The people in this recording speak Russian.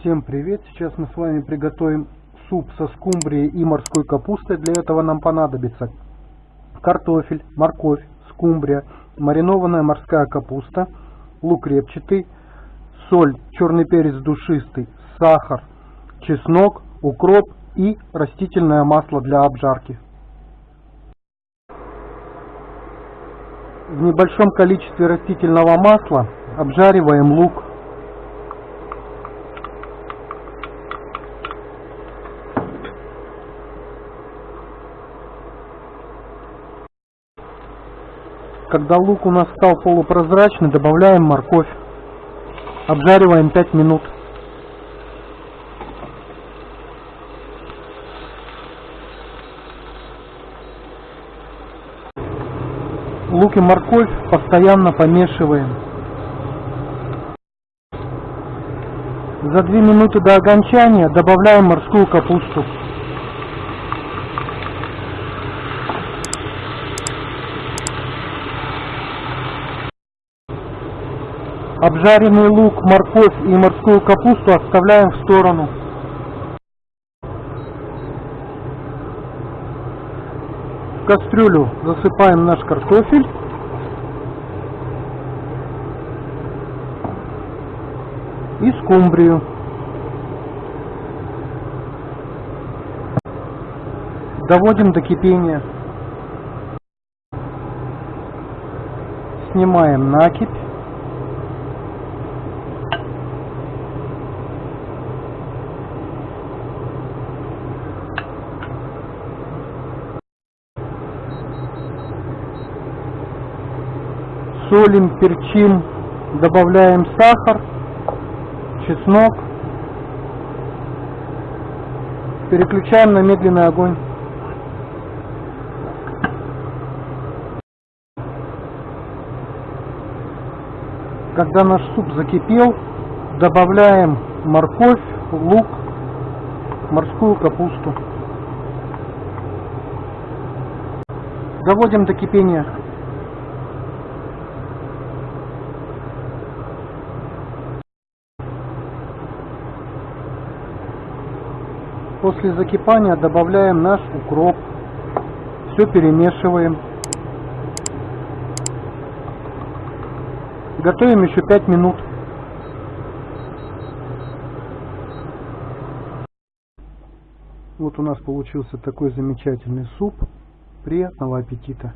Всем привет! Сейчас мы с вами приготовим суп со скумбрией и морской капустой. Для этого нам понадобится картофель, морковь, скумбрия, маринованная морская капуста, лук репчатый, соль, черный перец душистый, сахар, чеснок, укроп и растительное масло для обжарки. В небольшом количестве растительного масла обжариваем лук. Когда лук у нас стал полупрозрачный, добавляем морковь. Обжариваем 5 минут. Лук и морковь постоянно помешиваем. За 2 минуты до окончания добавляем морскую капусту. Обжаренный лук, морковь и морскую капусту оставляем в сторону. В кастрюлю засыпаем наш картофель. И скумбрию. Доводим до кипения. Снимаем накипь. Солим, перчим, добавляем сахар, чеснок, переключаем на медленный огонь. Когда наш суп закипел, добавляем морковь, лук, морскую капусту. Доводим до кипения. После закипания добавляем наш укроп. Все перемешиваем. Готовим еще 5 минут. Вот у нас получился такой замечательный суп. Приятного аппетита!